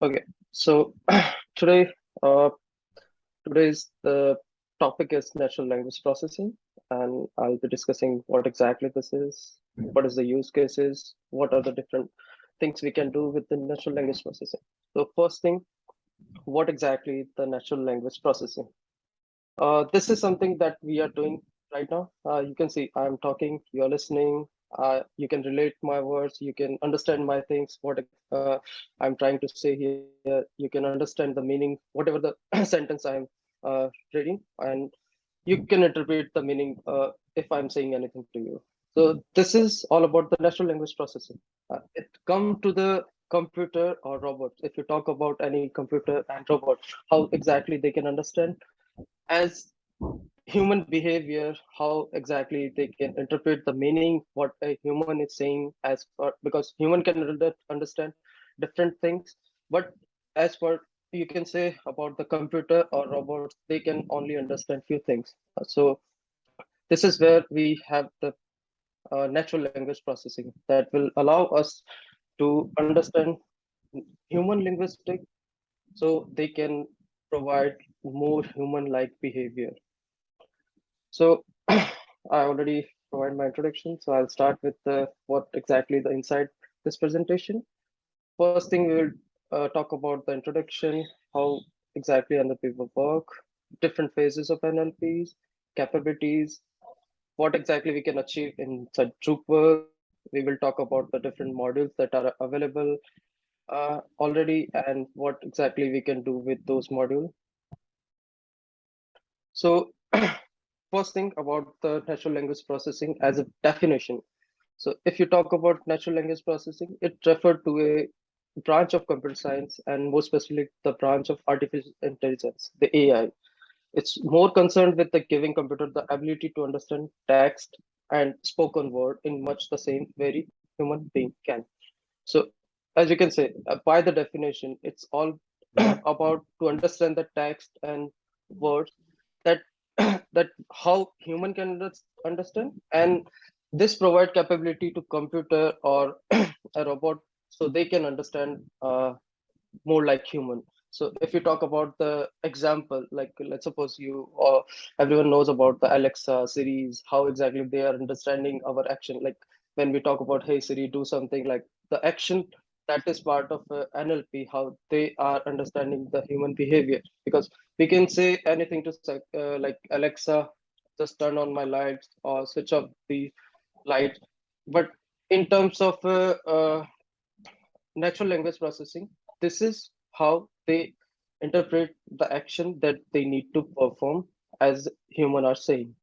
Okay, so today, uh, today's the topic is natural language processing, and I'll be discussing what exactly this is, what is the use cases, what are the different things we can do with the natural language processing. So first thing, what exactly the natural language processing? Uh, this is something that we are doing right now. Uh, you can see I'm talking, you're listening, uh, you can relate my words you can understand my things what uh, i'm trying to say here. You can understand the meaning whatever the sentence i'm uh, reading and you can interpret the meaning uh, if i'm saying anything to you. So this is all about the natural language processing. Uh, it come to the computer or robots if you talk about any computer and robot how exactly they can understand. As human behavior how exactly they can interpret the meaning what a human is saying as because human can understand different things. But as for you can say about the computer or robots they can only understand few things. So this is where we have the uh, natural language processing that will allow us to understand human linguistic so they can provide more human like behavior so I already provided my introduction. So I'll start with the, what exactly the inside this presentation. First thing we will uh, talk about the introduction, how exactly NLP work, different phases of NLPs, capabilities, what exactly we can achieve in such Drupal. We will talk about the different modules that are available uh, already and what exactly we can do with those modules. So first thing about the natural language processing as a definition. So if you talk about natural language processing, it referred to a branch of computer science and more specifically the branch of artificial intelligence, the AI. It's more concerned with the giving computer the ability to understand text and spoken word in much the same way human being can. So as you can say, uh, by the definition, it's all about to understand the text and words that that how human can understand and this provide capability to computer or a robot so they can understand uh, more like human. So if you talk about the example like let's suppose you or everyone knows about the alexa series how exactly they are understanding our action. Like when we talk about hey siri do something like the action that is part of uh, nlp how they are understanding the human behavior. Because we can say anything to uh, like alexa just turn on my lights or switch off the light. But in terms of uh, uh, natural language processing this is how they interpret the action that they need to perform as human are saying.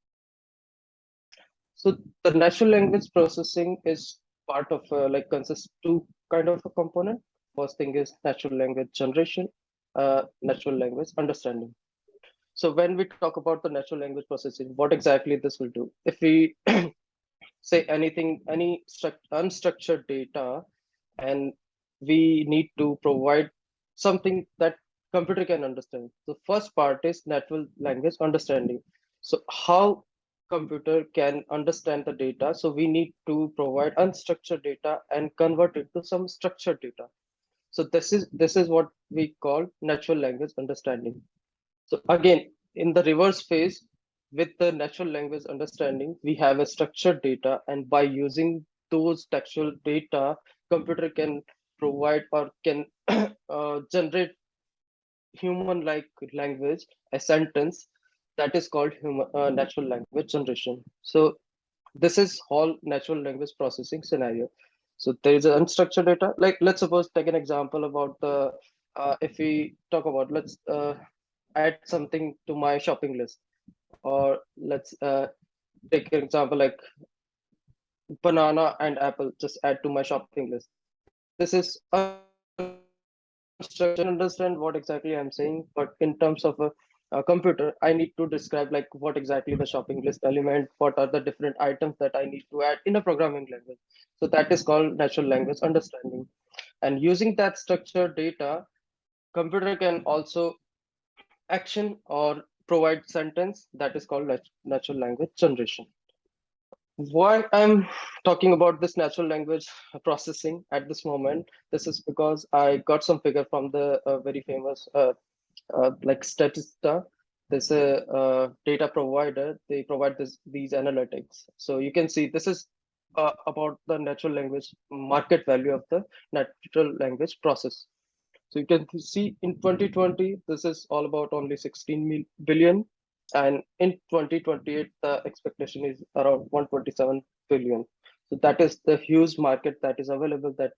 So the natural language processing is part of uh, like consists two kind of a component. First thing is natural language generation uh, natural language understanding. So when we talk about the natural language processing what exactly this will do? If we say anything any unstructured data and we need to provide something that computer can understand. The first part is natural language understanding. So how computer can understand the data so we need to provide unstructured data and convert it to some structured data. So this is this is what we call natural language understanding. So again in the reverse phase with the natural language understanding we have a structured data and by using those textual data computer can provide or can uh, generate human like language a sentence that is called human uh, natural language generation. So this is all natural language processing scenario. So there is an unstructured data. Like let's suppose take an example about the uh, if we talk about let's uh, add something to my shopping list. Or let's uh, take an example like banana and apple just add to my shopping list. This is structure understand what exactly i'm saying but in terms of a, a, computer i need to describe like what exactly the shopping list element what are the different items that i need to add in a programming language. So that is called natural language understanding. And using that structured data computer can also action or provide sentence that is called natural language generation. Why I'm talking about this natural language processing at this moment, this is because I got some figure from the uh, very famous uh, uh, like Statista. There's a uh, data provider. They provide this these analytics. So you can see this is uh, about the natural language market value of the natural language process. So you can see in 2020, this is all about only 16 billion and in 2028 the expectation is around 127 billion so that is the huge market that is available that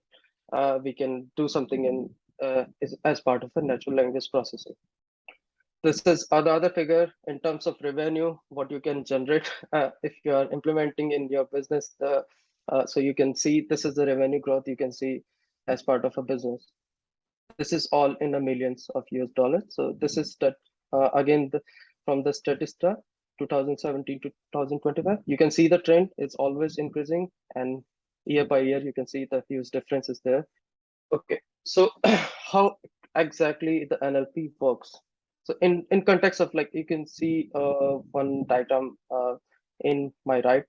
uh, we can do something in uh, is, as part of a natural language processing this is the other figure in terms of revenue what you can generate uh, if you are implementing in your business uh, so you can see this is the revenue growth you can see as part of a business this is all in the millions of US dollars so this is that uh, again the from the Statista 2017 to 2025. You can see the trend is always increasing and year by year, you can see the huge differences there. Okay, so how exactly the NLP works? So in, in context of like, you can see uh, one diagram uh, in my right.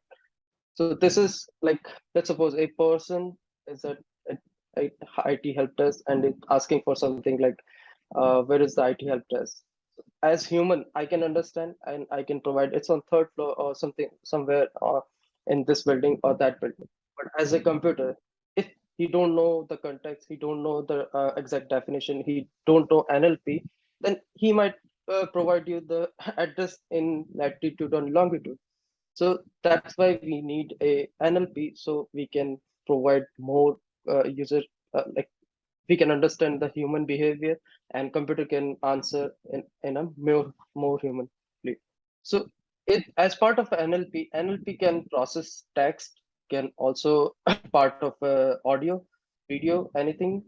So this is like, let's suppose a person is a, a, a IT help desk and it's asking for something like, uh, where is the IT help desk? as human i can understand and i can provide it's on third floor or something somewhere or in this building or that building but as a computer he don't know the context he don't know the uh, exact definition he don't know nlp then he might uh, provide you the address in latitude and longitude. So that's why we need a nlp so we can provide more uh, user uh, like we can understand the human behavior and computer can answer in, in a more more humanly. So it as part of nlp nlp can process text can also part of uh, audio video anything.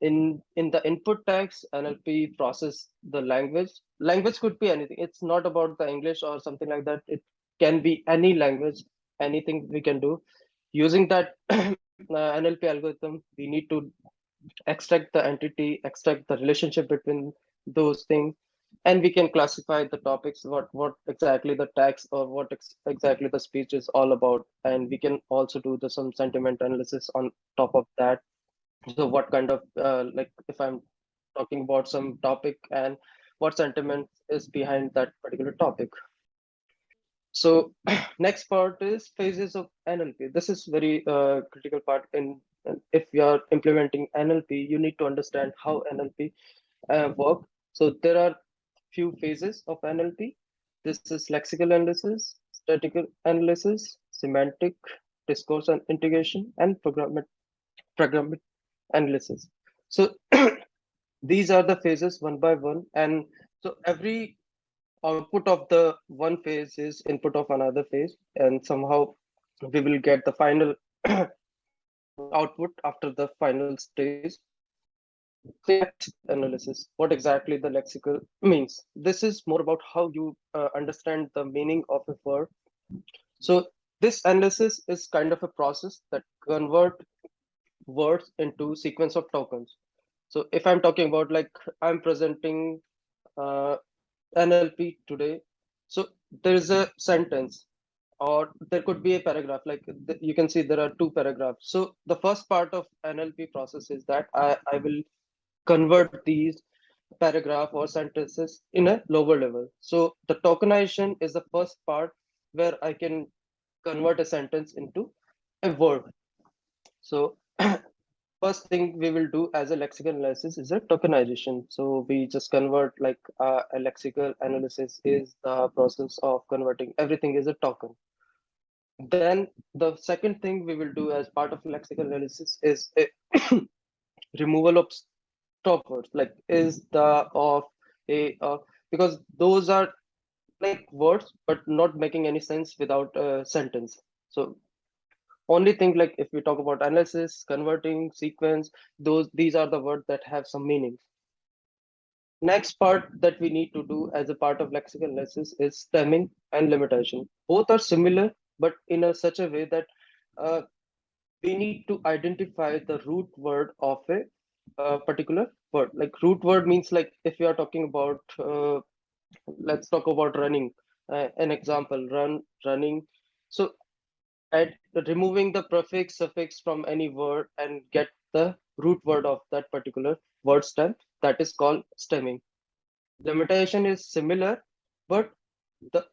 In in the input text nlp process the language. Language could be anything. It's not about the english or something like that. It can be any language anything we can do. Using that uh, nlp algorithm we need to extract the entity, extract the relationship between those things, and we can classify the topics, what what exactly the text or what ex exactly the speech is all about, and we can also do the some sentiment analysis on top of that. So what kind of uh, like if I'm talking about some topic and what sentiment is behind that particular topic. So next part is phases of NLP. This is very uh, critical part in if you are implementing NLP, you need to understand how NLP uh, work. So there are few phases of NLP. This is lexical analysis, statistical analysis, semantic, discourse and integration, and programmatic, programmatic analysis. So these are the phases one by one. And so every output of the one phase is input of another phase. And somehow we will get the final output after the final stage analysis what exactly the lexical means. This is more about how you uh, understand the meaning of a word so this analysis is kind of a process that convert words into sequence of tokens. So if i'm talking about like i'm presenting uh, nlp today so there is a sentence or there could be a paragraph like you can see there are two paragraphs. So the first part of nlp process is that i, I will convert these paragraph or sentences in a lower level. So the tokenization is the first part where i can convert a sentence into a word so first thing we will do as a lexical analysis is a tokenization. So we just convert like uh, a lexical analysis is the process of converting everything is a token. Then the second thing we will do as part of lexical analysis is a removal of stop words like is the of a uh, because those are like words but not making any sense without a sentence. So only thing like if we talk about analysis converting sequence those these are the words that have some meaning. Next part that we need to do as a part of lexical analysis is stemming and lemmatization. Both are similar but in a such a way that uh, we need to identify the root word of a, a, particular word. Like root word means like if we are talking about uh, let's talk about running uh, an example run running. So at removing the prefix suffix from any word and get the root word of that particular word stem. That is called stemming. Lemmatization is similar but the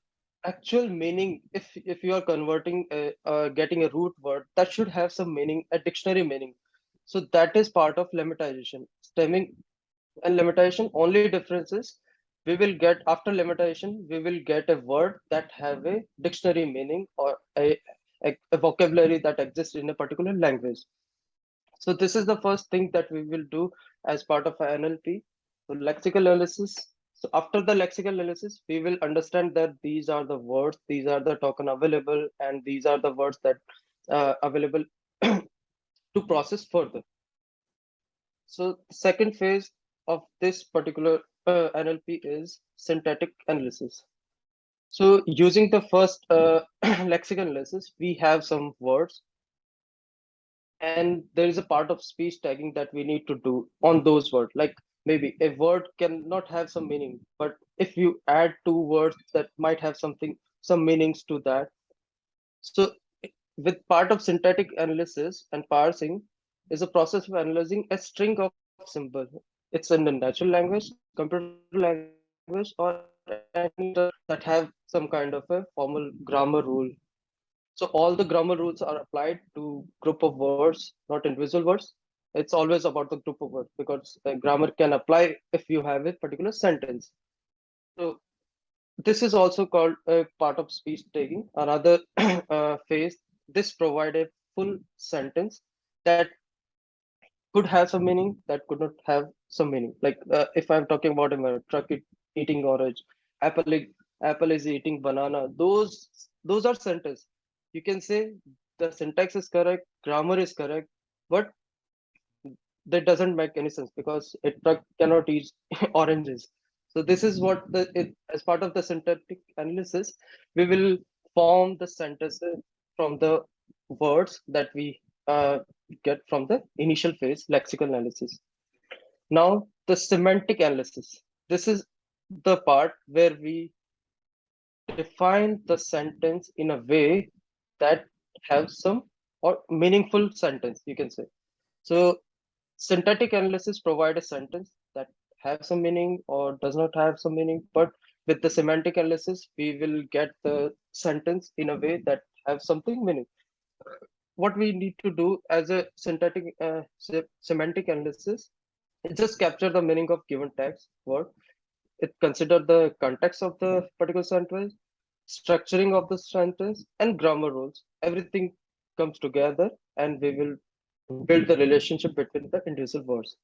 actual meaning if if you are converting a, uh, getting a root word that should have some meaning a dictionary meaning so that is part of lemmatization stemming and lemmatization only difference is we will get after lemmatization we will get a word that have a dictionary meaning or a, a, a vocabulary that exists in a particular language so this is the first thing that we will do as part of NLP. So lexical analysis. So after the lexical analysis, we will understand that these are the words, these are the token available, and these are the words that uh, available to process further. So the second phase of this particular uh, NLP is syntactic analysis. So using the first uh, lexical analysis, we have some words and there is a part of speech tagging that we need to do on those words like maybe a word cannot have some meaning but if you add two words that might have something some meanings to that so with part of syntactic analysis and parsing is a process of analyzing a string of symbols it's in the natural language computer language or that have some kind of a formal grammar rule so all the grammar rules are applied to group of words, not individual words. It's always about the group of words because grammar can apply if you have a particular sentence. So this is also called a part of speech tagging. Another uh, phase, this provide a full sentence that could have some meaning, that could not have some meaning. Like uh, if I'm talking about a truck eating orange, apple, apple is eating banana. Those those are sentences you can say the syntax is correct, grammar is correct, but that doesn't make any sense because a truck cannot eat oranges. So this is what the it, as part of the syntactic analysis, we will form the sentences from the words that we uh, get from the initial phase lexical analysis. Now the semantic analysis. This is the part where we define the sentence in a way that have some or meaningful sentence you can say so syntactic analysis provide a sentence that have some meaning or does not have some meaning but with the semantic analysis we will get the sentence in a way that have something meaning. What we need to do as a syntactic uh, semantic analysis is just capture the meaning of given text word. It consider the context of the particular sentence structuring of the sentence and grammar rules. Everything comes together and we will build the relationship between the individual words.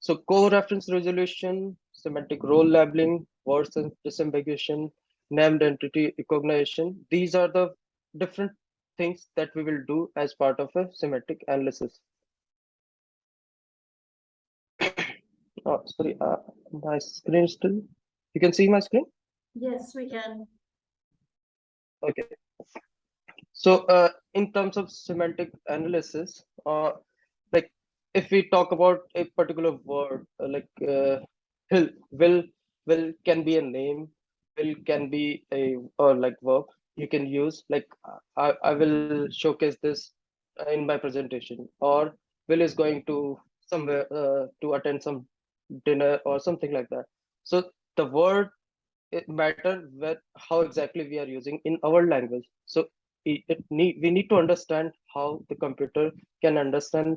So co-reference resolution semantic role labeling word sense disambiguation named entity recognition these are the different things that we will do as part of a semantic analysis. Oh sorry uh, my screen still you can see my screen? Yes we can. Okay. So uh, in terms of semantic analysis, uh, like if we talk about a particular word, uh, like uh, will, will, will can be a name, will can be a or like verb you can use. Like I, I will showcase this in my presentation, or Will is going to somewhere uh, to attend some dinner or something like that. So the word it matter where, how exactly we are using in our language so it, it need we need to understand how the computer can understand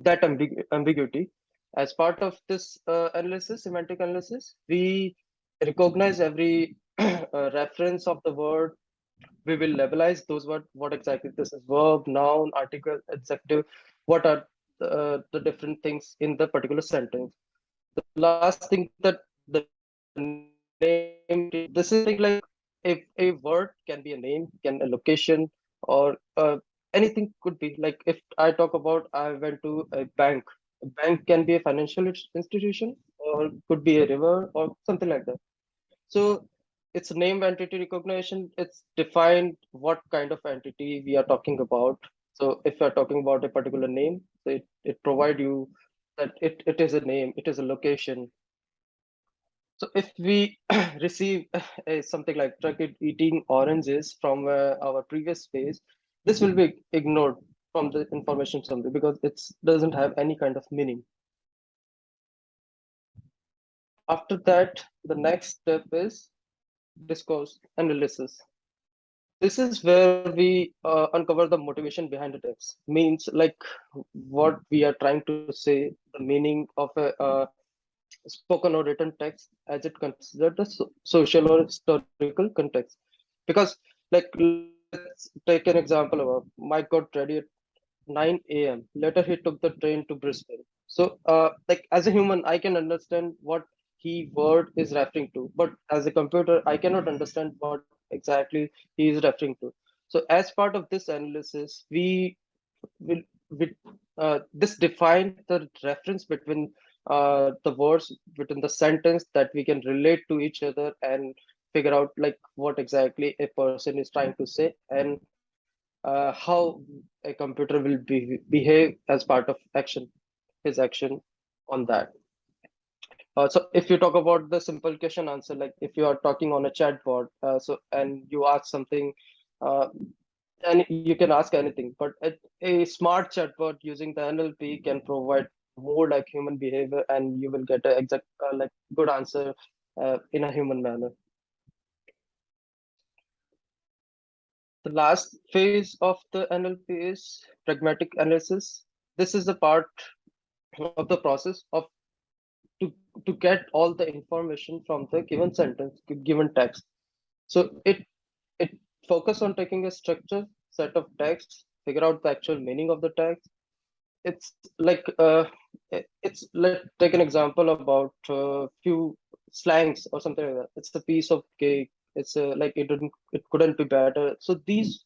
that ambig ambiguity as part of this uh, analysis semantic analysis we recognize every uh, reference of the word we will labelize those what what exactly this is verb noun article adjective what are the, the different things in the particular sentence. The last thing that the name this is like if a word can be a name can a location or uh, anything could be like if i talk about i went to a bank a bank can be a financial institution or could be a river or something like that. So it's name entity recognition. It's defined what kind of entity we are talking about. So if you're talking about a particular name it, it provide you that it, it is a name it is a location. So if we receive uh, something like truck eating oranges from uh, our previous phase, this will be ignored from the information summary because it doesn't have any kind of meaning. After that, the next step is discourse analysis. This is where we uh, uncover the motivation behind the text. Means like what we are trying to say, the meaning of a uh, spoken or written text as it considered the so social or historical context. Because like let's take an example of Mike got ready at 9 a.m. Later he took the train to Brisbane. So uh, like as a human, I can understand what he word is referring to, but as a computer, I cannot understand what exactly he is referring to. So as part of this analysis, we will we, uh, this define the reference between uh, the words within the sentence that we can relate to each other and figure out like what exactly a person is trying to say and uh, how a computer will be, behave as part of action, his action on that. Uh, so if you talk about the simple question answer, like if you are talking on a chatbot, uh, so and you ask something, uh, and you can ask anything, but a, a smart chatbot using the NLP can provide more like human behavior, and you will get a exact uh, like good answer uh, in a human manner. The last phase of the NLP is pragmatic analysis. This is the part of the process of to, get all the information from the given sentence, given text. So it it focus on taking a structure set of texts, figure out the actual meaning of the text. It's like uh, it's let take an example about uh, few slangs or something like that. It's a piece of cake. It's a, like it didn't it couldn't be better. So these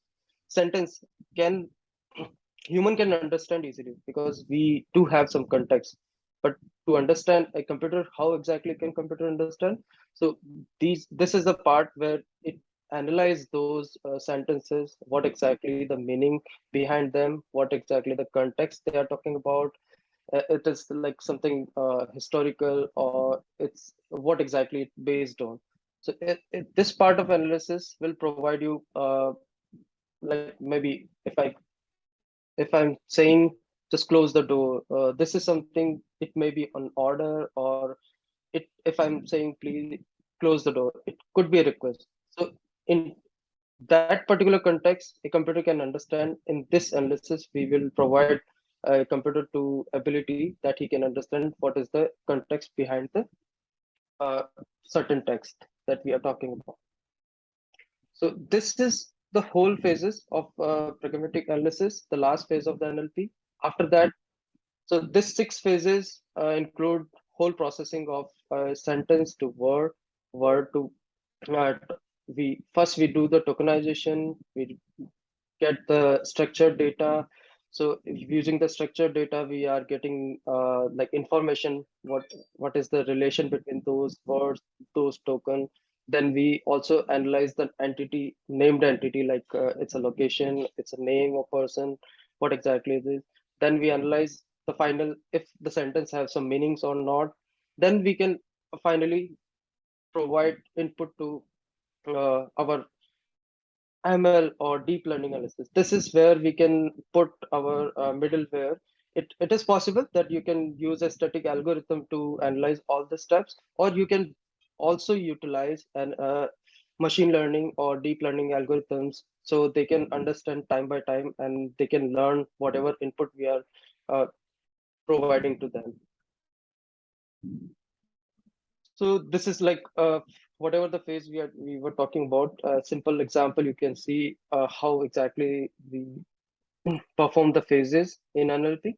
sentence can human can understand easily because we do have some context but to understand a computer how exactly can computer understand? So these this is the part where it analyze those uh, sentences what exactly the meaning behind them what exactly the context they are talking about. Uh, it is like something uh, historical or it's what exactly it's based on. So it, it, this part of analysis will provide you uh, like maybe if i if i'm saying just close the door. Uh, this is something, it may be an order or it, if I'm saying please close the door, it could be a request. So in that particular context, a computer can understand in this analysis, we will provide a computer to ability that he can understand what is the context behind the uh, certain text that we are talking about. So this is the whole phases of uh, pragmatic analysis, the last phase of the NLP after that so this six phases uh, include whole processing of uh, sentence to word word to uh, we first we do the tokenization we get the structured data. So using the structured data we are getting uh, like information what what is the relation between those words those token. Then we also analyze the entity named entity like uh, it's a location it's a name of person what exactly it is then we analyze the final if the sentence have some meanings or not then we can finally provide input to uh, our ml or deep learning analysis. This is where we can put our uh, middleware. It, it is possible that you can use a static algorithm to analyze all the steps or you can also utilize an uh, machine learning or deep learning algorithms so they can understand time by time and they can learn whatever input we are uh, providing to them. So this is like uh, whatever the phase we are we were talking about a simple example you can see uh, how exactly we perform the phases in nlp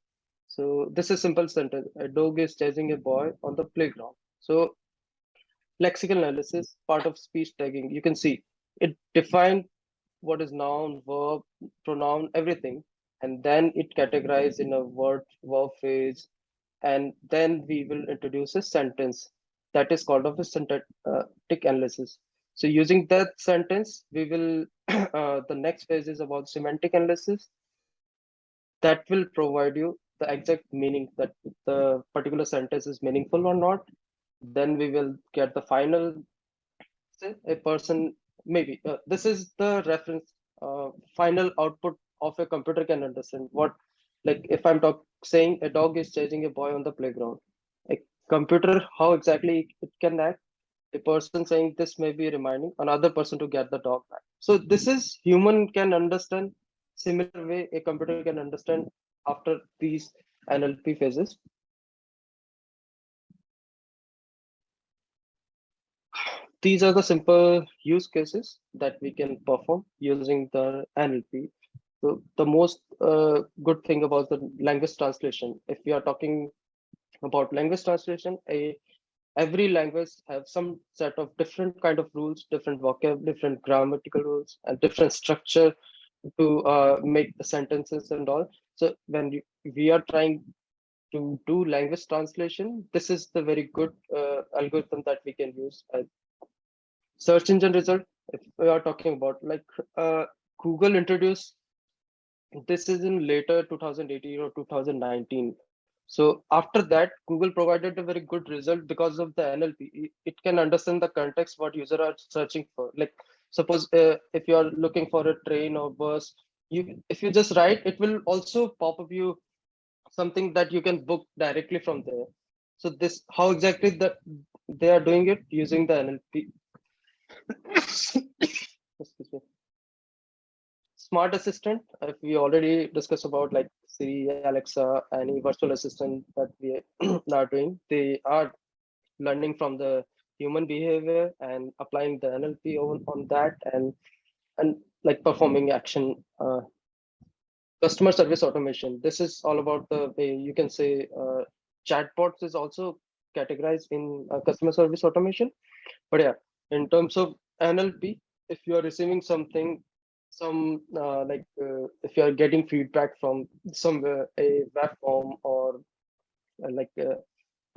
so this is simple sentence. A dog is chasing a boy on the playground. So lexical analysis, part of speech tagging, you can see it defined what is noun, verb, pronoun, everything. And then it categorized in a word, verb phrase. And then we will introduce a sentence that is called of a syntactic analysis. So using that sentence, we will, uh, the next phase is about semantic analysis. That will provide you the exact meaning that the particular sentence is meaningful or not then we will get the final a person maybe uh, this is the reference uh, final output of a computer can understand what like if i'm talk, saying a dog is chasing a boy on the playground a computer how exactly it can act? A person saying this may be reminding another person to get the dog back. So this is human can understand similar way a computer can understand after these nlp phases these are the simple use cases that we can perform using the NLP. So the most uh, good thing about the language translation, if we are talking about language translation, a every language have some set of different kind of rules, different vocab, different grammatical rules, and different structure to uh, make the sentences and all. So when we are trying to do language translation, this is the very good uh, algorithm that we can use search engine result if we are talking about like uh, google introduced this is in later 2018 or 2019 so after that google provided a very good result because of the nlp it can understand the context what user are searching for. Like suppose uh, if you are looking for a train or bus you if you just write it will also pop up you something that you can book directly from there. So this how exactly that they are doing it? Using the nlp Excuse me. Smart assistant, if we already discussed about like Siri, Alexa, any virtual assistant that we are doing, they are learning from the human behavior and applying the NLP on, on that and and like performing action. Uh, customer service automation. This is all about the way you can say uh, chatbots is also categorized in uh, customer service automation. But yeah, in terms of NLP, if you are receiving something, some uh, like uh, if you are getting feedback from somewhere, a web form or uh, like uh,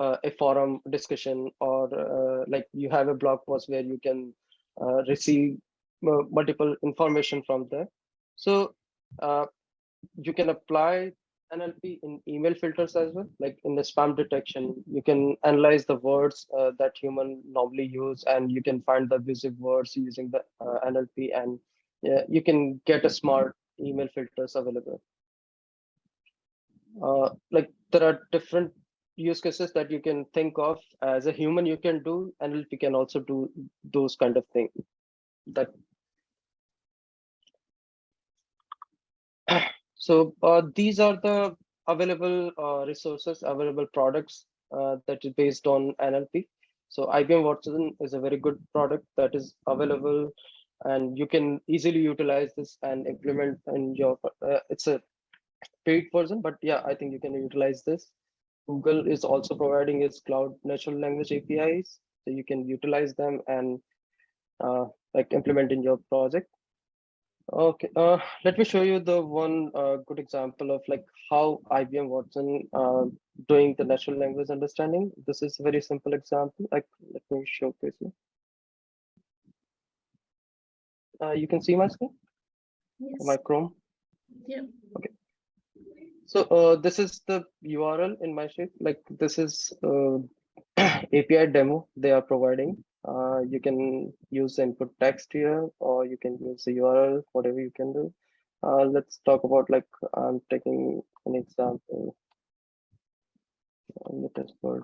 uh, a forum discussion or like you have a blog post where you can receive multiple information from there. So you can apply NLP in email filters as well, like in the spam detection, you can analyze the words uh, that human normally use, and you can find the abusive words using the uh, NLP, and yeah, you can get a smart email filters available. Uh, like there are different use cases that you can think of as a human you can do, NLP can also do those kind of things. That So uh, these are the available uh, resources, available products uh, that is based on NLP. So IBM Watson is a very good product that is available and you can easily utilize this and implement in your, uh, it's a paid version, but yeah, I think you can utilize this. Google is also providing its cloud natural language APIs, so you can utilize them and uh, like implement in your project. Okay, uh, let me show you the one uh, good example of like how IBM Watson uh, doing the natural language understanding. This is a very simple example. Like, let me showcase you. Uh, you can see my screen, yes. my Chrome. Yeah. Okay. So uh, this is the URL in my shape. Like this is uh, API demo they are providing uh, you can use input text here or you can use the url whatever you can do. Uh, let's talk about like i'm taking an example. On the test board.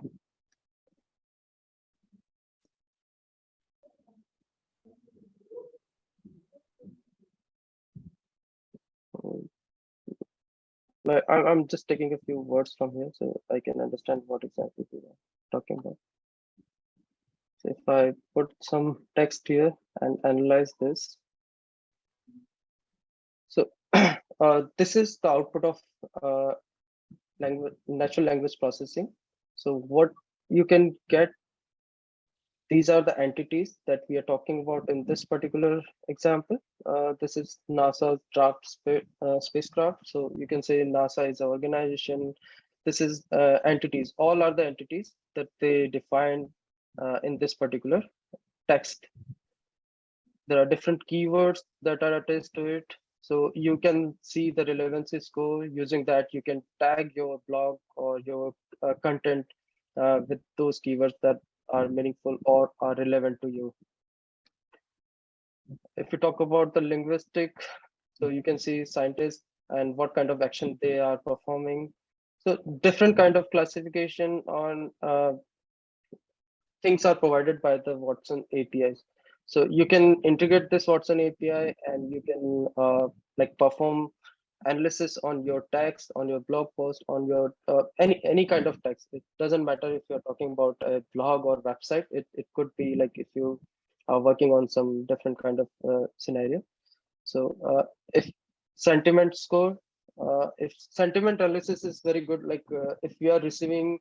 I'm just taking a few words from here so I can understand what exactly we are talking about. If I put some text here and analyze this, so uh, this is the output of uh, language, natural language processing. So what you can get, these are the entities that we are talking about in this particular example. Uh, this is NASA's DART spa uh, spacecraft. So you can say NASA is an organization. This is uh, entities. All are the entities that they define uh, in this particular text. There are different keywords that are attached to it. So you can see the relevancy score using that. You can tag your blog or your uh, content uh, with those keywords that are meaningful or are relevant to you. If you talk about the linguistic So you can see scientists and what kind of action they are performing. So different kind of classification on uh, things are provided by the Watson APIs. So you can integrate this Watson API and you can uh, like perform analysis on your text, on your blog post, on your uh, any any kind of text. It doesn't matter if you're talking about a blog or website. It it could be like if you are working on some different kind of uh, scenario. So uh, if sentiment score, uh, if sentiment analysis is very good, like uh, if you are receiving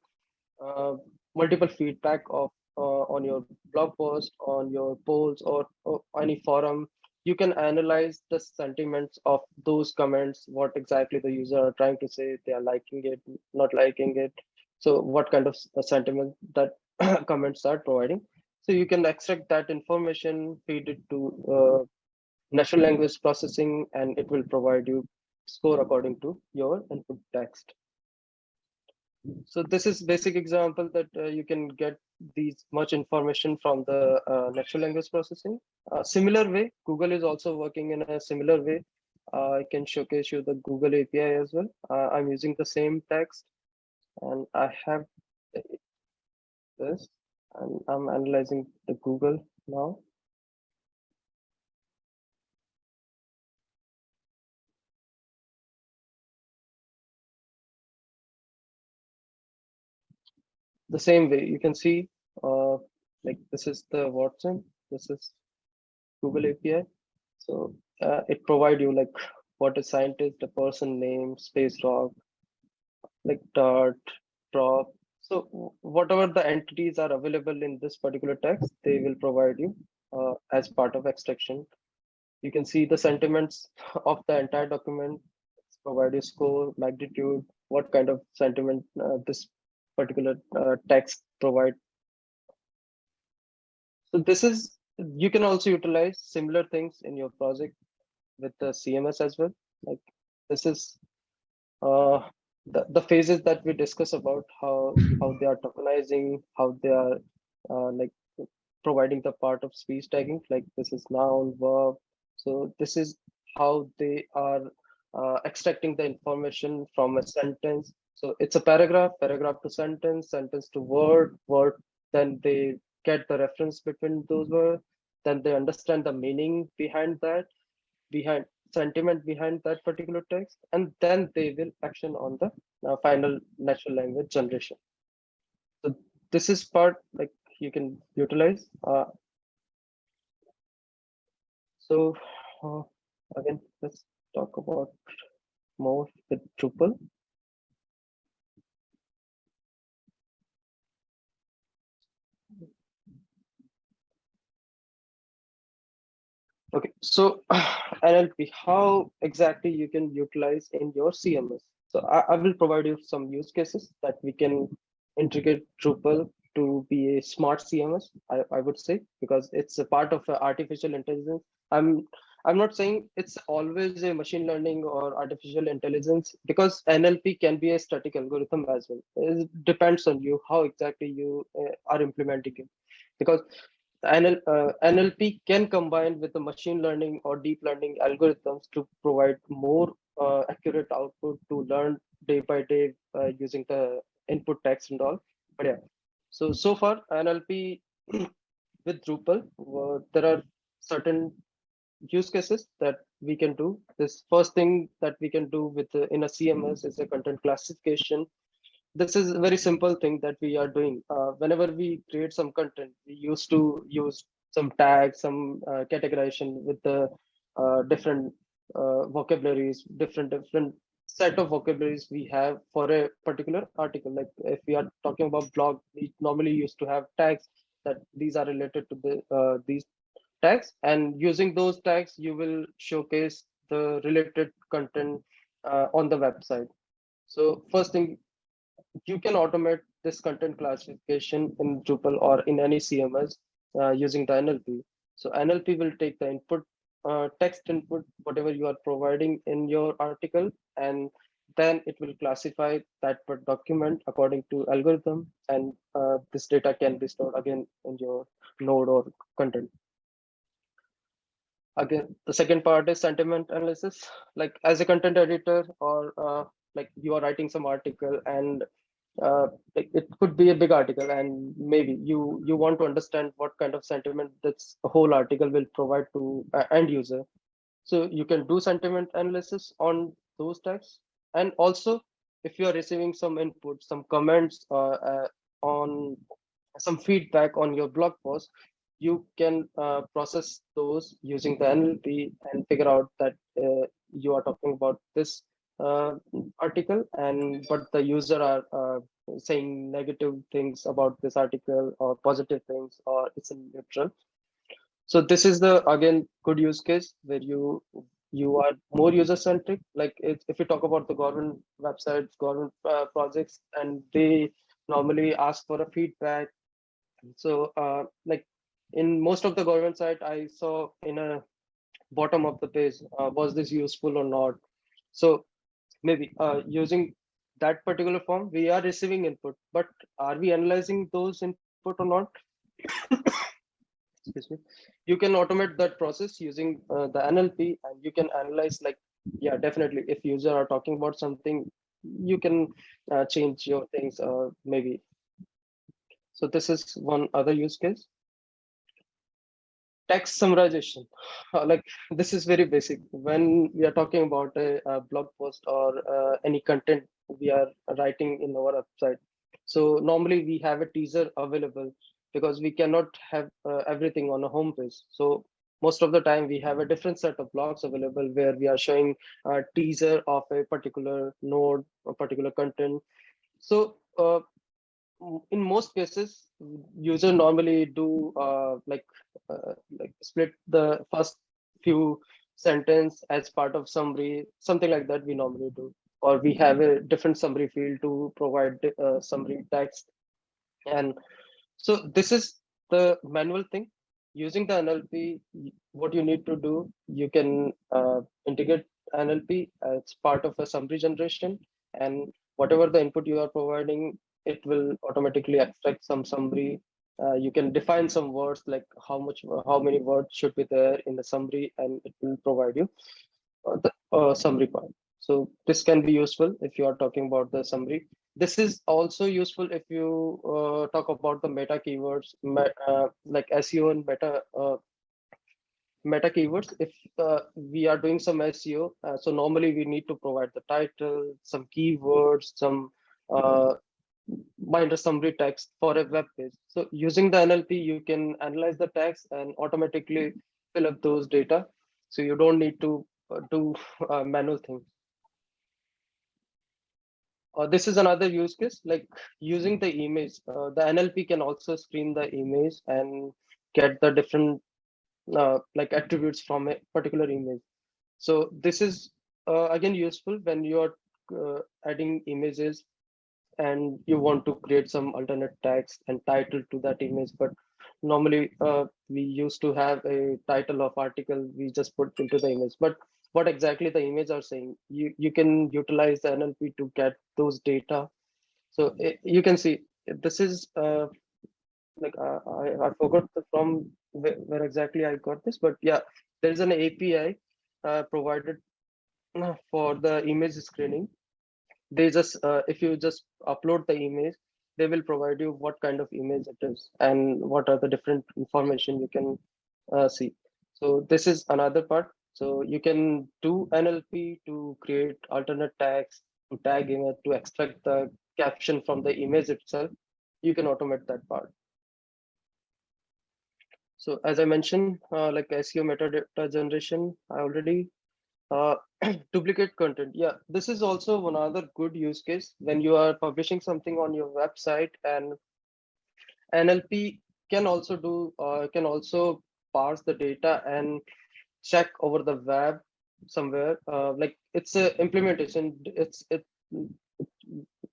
multiple feedback of on your blog post, on your polls, or, or any forum, you can analyze the sentiments of those comments what exactly the user are trying to say they are liking it not liking it. So what kind of sentiment that comments are providing. So you can extract that information feed it to uh, natural language processing and it will provide you score according to your input text so this is basic example that uh, you can get these much information from the uh, natural language processing. Uh, similar way, Google is also working in a similar way. Uh, I can showcase you the Google API as well. Uh, I'm using the same text and I have this and I'm analyzing the Google now. The same way you can see uh, like this is the Watson, this is Google API. So uh, it provide you like what a scientist, a person name, space rock, like dart, drop. So whatever the entities are available in this particular text, they will provide you uh, as part of extraction. You can see the sentiments of the entire document, provide you score, magnitude, what kind of sentiment uh, this particular uh, text provide. So this is, you can also utilize similar things in your project with the CMS as well. Like this is uh, the, the phases that we discuss about how, how they are tokenizing, how they are uh, like providing the part of speech tagging, like this is noun, verb. So this is how they are uh, extracting the information from a sentence so it's a paragraph, paragraph to sentence, sentence to word, word. Then they get the reference between those words. Then they understand the meaning behind that, behind sentiment behind that particular text, and then they will action on the uh, final natural language generation. So this is part like you can utilize. Uh, so uh, again, let's talk about more with Drupal. Okay, so NLP, how exactly you can utilize in your CMS? So I, I, will provide you some use cases that we can integrate Drupal to be a smart CMS, I, I would say, because it's a part of artificial intelligence. I'm I'm not saying it's always a machine learning or artificial intelligence because NLP can be a static algorithm as well. It depends on you how exactly you uh, are implementing it. Because NL, uh, NLP can combine with the machine learning or deep learning algorithms to provide more uh, accurate output to learn day by day uh, using the input text and all. But yeah, so so far NLP with Drupal, uh, there are certain use cases that we can do. This first thing that we can do with uh, in a CMS is a content classification this is a very simple thing that we are doing. Uh, whenever we create some content, we used to use some tags, some uh, categorization with the uh, different uh, vocabularies, different different set of vocabularies we have for a particular article. Like if we are talking about blog, we normally used to have tags that these are related to the uh, these tags, and using those tags, you will showcase the related content uh, on the website. So first thing you can automate this content classification in Drupal or in any CMS uh, using the NLP. So NLP will take the input, uh, text input, whatever you are providing in your article, and then it will classify that document according to algorithm, and uh, this data can be stored again in your node or content. again, the second part is sentiment analysis. Like as a content editor or uh, like you are writing some article and uh, it, could be a big article and maybe you you want to understand what kind of sentiment this whole article will provide to uh, end user. So you can do sentiment analysis on those types. And also if you are receiving some input some comments uh, uh, on some feedback on your blog post you can uh, process those using the nlp and figure out that uh, you are talking about this article and but the user are uh, saying negative things about this article or positive things or it's neutral. So this is the again good use case where you you are more user centric like if, if you talk about the government websites government uh, projects and they normally ask for a feedback. So uh, like in most of the government site i saw in a bottom of the page uh, was this useful or not. So maybe uh, using that particular form, we are receiving input, but are we analyzing those input or not? Excuse me. You can automate that process using uh, the NLP and you can analyze like, yeah, definitely. If user are talking about something, you can uh, change your things uh, maybe. So this is one other use case text summarization. Uh, like this is very basic. When we are talking about a, a blog post or uh, any content we are writing in our website. So normally we have a teaser available because we cannot have uh, everything on a home page. So most of the time we have a different set of blogs available where we are showing a teaser of a particular node or particular content. So uh, in most cases user normally do uh, like uh, like split the first few sentence as part of summary something like that we normally do. Or we have a different summary field to provide uh, summary text. And so this is the manual thing. Using the nlp what you need to do you can uh, integrate nlp as part of a summary generation. And whatever the input you are providing it will automatically extract some summary. Uh, you can define some words like how much, how many words should be there in the summary, and it will provide you uh, the uh, summary part. So this can be useful if you are talking about the summary. This is also useful if you uh, talk about the meta keywords, uh, like SEO and meta uh, meta keywords if uh, we are doing some seo uh, so normally we need to provide the title some keywords some uh, binder summary text for a web page. So using the NLP, you can analyze the text and automatically fill up those data. So you don't need to uh, do uh, manual things. Uh, this is another use case, like using the image. Uh, the NLP can also screen the image and get the different uh, like attributes from a particular image. So this is uh, again useful when you are adding images and you want to create some alternate text and title to that image but normally uh, we used to have a title of article we just put into the image. But what exactly the image are saying you you can utilize the nlp to get those data. So it, eh, you can see this is uh, like uh, I, I forgot from where, where, exactly i got this but yeah there is an api uh, provided uh, for the image screening they just uh, if you just upload the image they will provide you what kind of image it is and what are the different information you can uh, see. So this is another part. So you can do nlp to create alternate tags to tag image to extract the caption from the image itself. You can automate that part. So as i mentioned uh, like seo metadata generation i already uh, duplicate content. Yeah, this is also one other good use case when you are publishing something on your website and NLP can also do uh, can also parse the data and check over the web somewhere. Uh, like it's a implementation. It's it.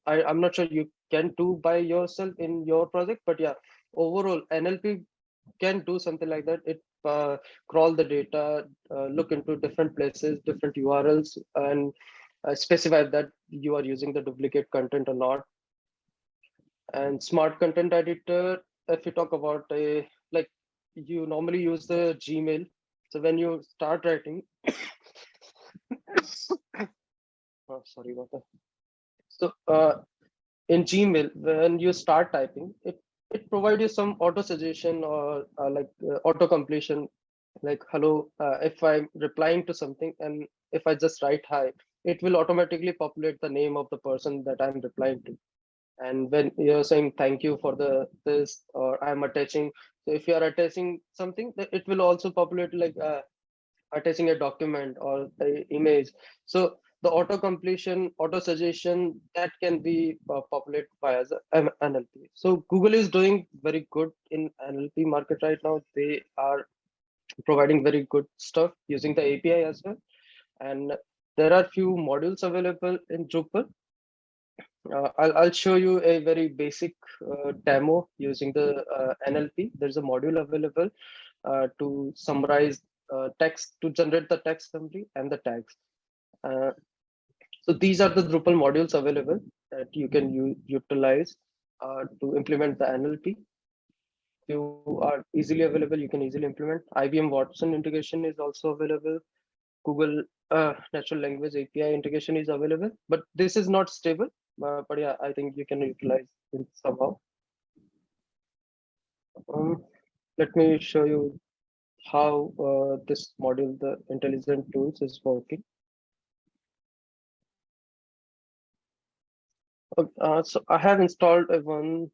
I, I'm not sure you can do by yourself in your project, but yeah, overall NLP can do something like that. It uh, crawl the data, uh, look into different places, different URLs, and uh, specify that you are using the duplicate content or not. And smart content editor, if you talk about a like you normally use the Gmail So when you start writing, oh, sorry about that. So uh, in Gmail, when you start typing, it it provides you some auto suggestion or uh, like uh, auto completion, like hello. Uh, if I'm replying to something and if I just write hi, it will automatically populate the name of the person that I'm replying to. And when you're saying thank you for the this or I'm attaching, so if you are attaching something, it will also populate like uh, attaching a document or the image. So the auto completion, auto suggestion that can be uh, populated via NLP. So Google is doing very good in NLP market right now. They are providing very good stuff using the API as well. And there are few modules available in Drupal. Uh, I'll, I'll show you a very basic uh, demo using the uh, NLP. There's a module available uh, to summarize uh, text, to generate the text summary and the tags. Uh, so these are the Drupal modules available that you can utilize to implement the NLP. You are easily available, you can easily implement. IBM Watson integration is also available. Google uh, natural language API integration is available, but this is not stable. Uh, but yeah, I think you can utilize it somehow. Um, let me show you how uh, this module, the intelligent tools is working. Uh, so I have installed a one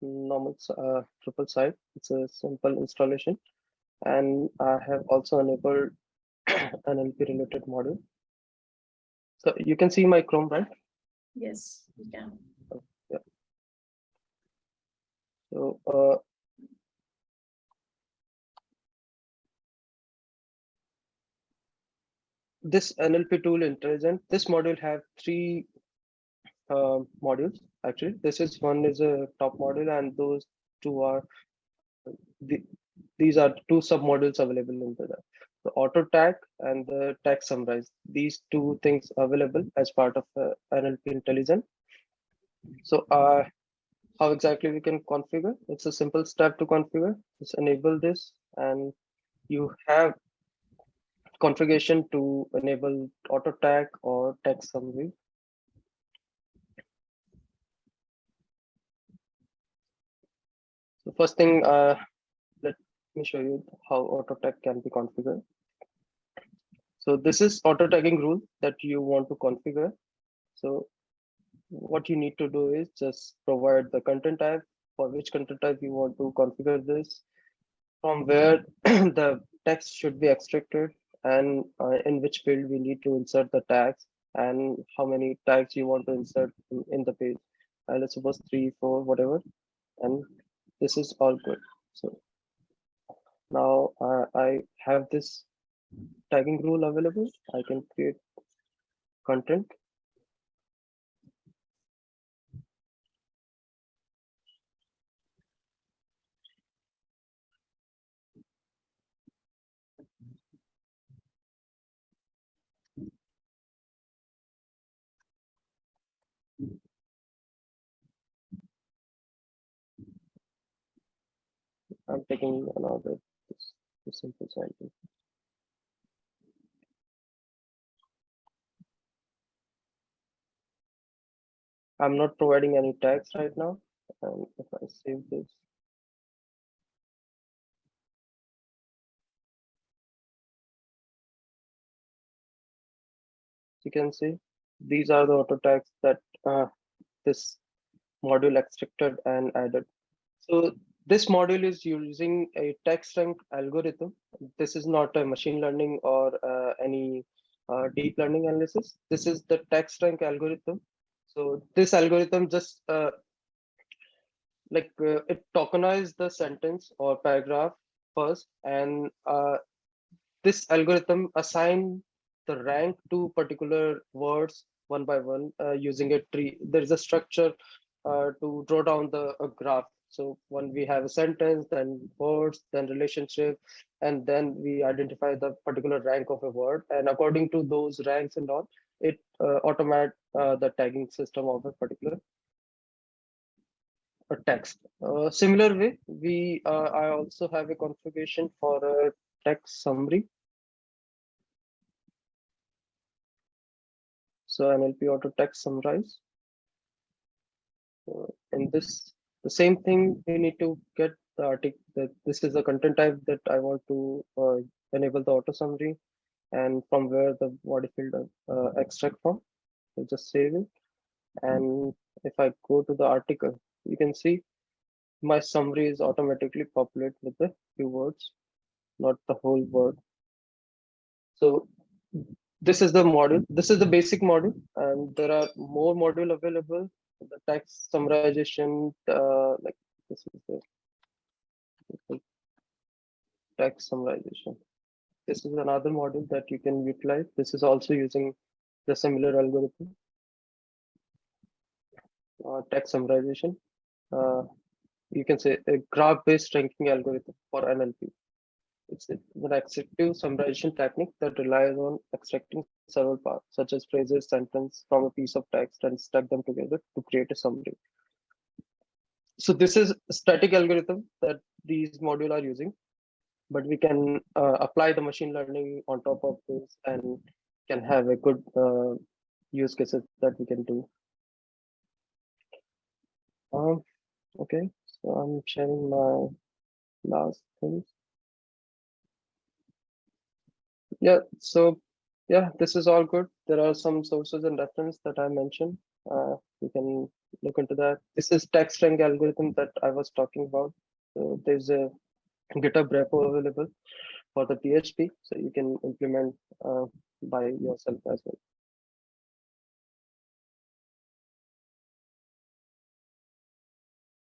normal uh, Drupal site. It's a simple installation. And I have also enabled an NLP related model. So you can see my Chrome, right? Yes, you can. yeah. So uh, this NLP tool intelligent, this module have three uh, modules actually. This is one is a top module and those two are the, these are two sub modules available in the the auto tag and the tag summarize. These two things available as part of uh, NLP intelligent. So uh, how exactly we can configure? It's a simple step to configure. Just enable this and you have configuration to enable auto tag or text summary. So first thing, uh, let me show you how auto tag can be configured. So this is auto tagging rule that you want to configure. So what you need to do is just provide the content type for which content type you want to configure this from where the text should be extracted and uh, in which field we need to insert the tags and how many tags you want to insert in, in the page. Uh, let's suppose three, four, whatever. And this is all good. So now uh, I have this tagging rule available. I can create content. I'm taking another this, this simple sample. I'm not providing any tags right now. And if I save this, you can see these are the auto tags that uh, this module extracted and added. So this module is using a text rank algorithm. This is not a machine learning or uh, any uh, deep learning analysis. This is the text rank algorithm so this algorithm just uh, like uh, it tokenizes the sentence or paragraph first, and uh, this algorithm assign the rank to particular words one by one uh, using a tree. There is a structure to draw down the graph. So when we have a sentence, then words, then relationship, and then we identify the particular rank of a word. And according to those ranks and all, it uh, automate uh, the tagging system of a particular a text. Uh, similar way, we uh, I also have a configuration for a text summary. So NLP auto text summarize. Uh, in this the same thing we need to get the article that this is the content type that I want to uh, enable the auto summary and from where the body field uh, extract from. So just save it. And if I go to the article, you can see my summary is automatically populated with the keywords, not the whole word. So this is the model. This is the basic model, and there are more module available. The text summarization, uh, like this is the text summarization. This is another model that you can utilize. This is also using the similar algorithm. Uh, text summarization. Uh, you can say a graph-based ranking algorithm for NLP. It's an extractive summarization technique that relies on extracting several parts, such as phrases, sentence from a piece of text and stack them together to create a summary. So this is a static algorithm that these modules are using, but we can uh, apply the machine learning on top of this and can have a good uh, use cases that we can do. Um, okay, so I'm sharing my last things yeah so yeah this is all good. There are some sources and reference that i mentioned. Uh, you can look into that. This is text rank algorithm that i was talking about. So there's a github repo available for the php so you can implement uh, by yourself as well